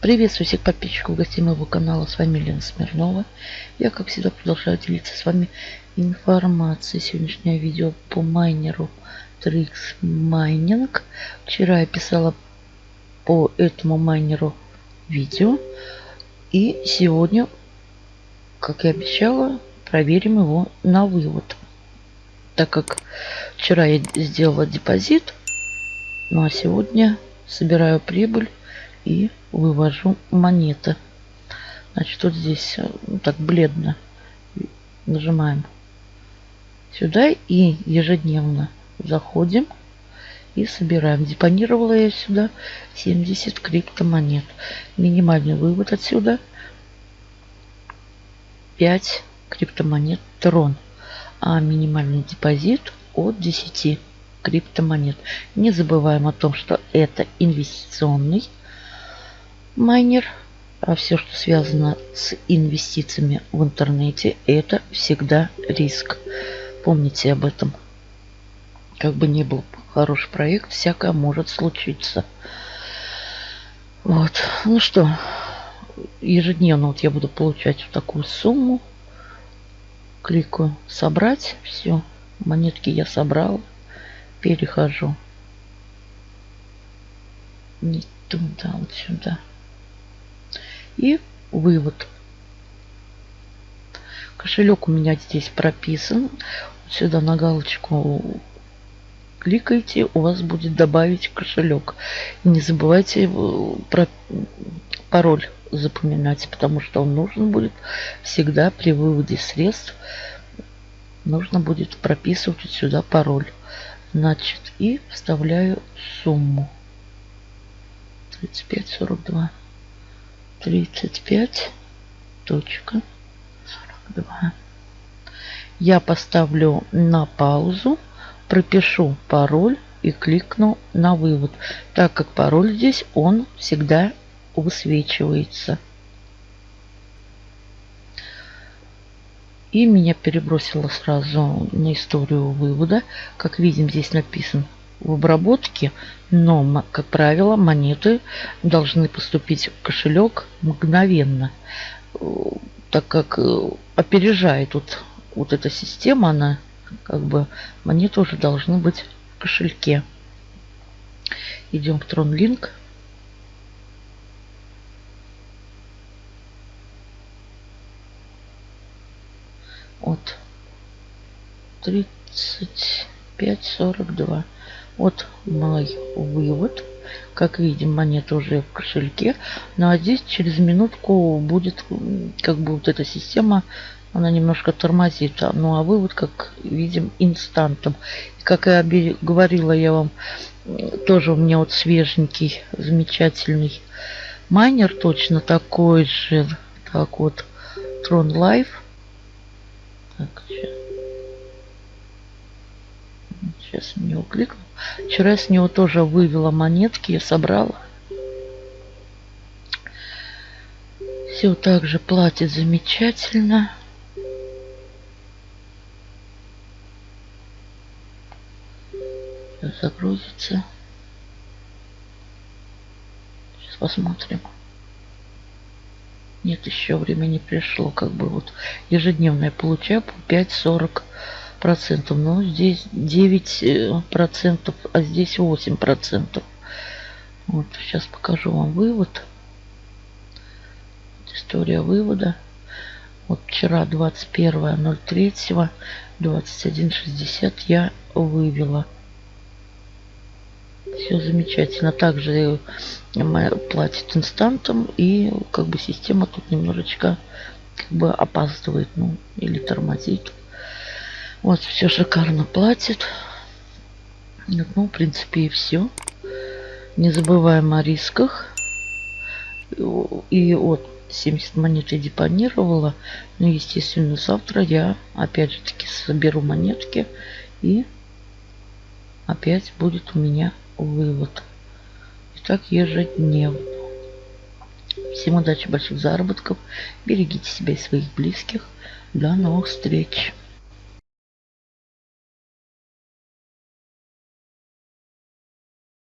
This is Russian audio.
Приветствую всех подписчиков гостей моего канала. С вами Лена Смирнова. Я, как всегда, продолжаю делиться с вами информацией. Сегодняшнее видео по майнеру Trix Mining. Вчера я писала по этому майнеру видео. И сегодня, как и обещала, проверим его на вывод. Так как вчера я сделала депозит, ну а сегодня собираю прибыль и вывожу монеты. Значит, вот здесь ну, так бледно нажимаем сюда и ежедневно заходим и собираем. Депонировала я сюда 70 криптомонет. Минимальный вывод отсюда 5 криптомонет трон. А минимальный депозит от 10 криптомонет. Не забываем о том, что это инвестиционный майнер, а все, что связано с инвестициями в интернете, это всегда риск. Помните об этом. Как бы ни был хороший проект, всякое может случиться. Вот. Ну что, ежедневно вот я буду получать вот такую сумму. Кликаю «Собрать». Все, монетки я собрал. Перехожу. Не туда, вот сюда. И вывод. Кошелек у меня здесь прописан. Сюда на галочку кликайте, у вас будет добавить кошелек. Не забывайте про пароль запоминать, потому что он нужен будет всегда при выводе средств. Нужно будет прописывать сюда пароль. Значит, и вставляю сумму. 35-42. 35 точка 42. Я поставлю на паузу, пропишу пароль и кликну на вывод, так как пароль здесь он всегда высвечивается. И меня перебросило сразу на историю вывода. Как видим, здесь написан в обработке, но, как правило, монеты должны поступить в кошелек мгновенно, так как э, опережает вот, вот эта система, она как бы монеты уже должны быть в кошельке. Идем в TronLink. Вот 35-42. Вот мой вывод. Как видим, монета уже в кошельке. Ну а здесь через минутку будет как бы вот эта система, она немножко тормозит. Ну а вывод, как видим, инстантом. И как я говорила я вам, тоже у меня вот свеженький, замечательный майнер, точно такой же. Так вот, Tron Life. Так, сейчас. Сейчас на него кликну. Вчера с него тоже вывела монетки, я собрала. Все также платит замечательно. Сейчас загрузится. Сейчас посмотрим. Нет, еще время не пришло. Как бы вот ежедневно я получаю по 5.40 процентов. Но здесь 9 э, процентов, а здесь 8 процентов. Вот, сейчас покажу вам вывод. История вывода. Вот вчера 21.03 21.60 я вывела. Все замечательно. Также платит инстантом и как бы система тут немножечко как бы опаздывает, ну или тормозит. Вот, все шикарно платит. Ну, в принципе, и все. Не забываем о рисках. И вот 70 монет я депонировала. Ну, естественно, завтра я опять же таки соберу монетки. И опять будет у меня вывод. И так ежедневно. Всем удачи, больших заработков. Берегите себя и своих близких. До новых встреч.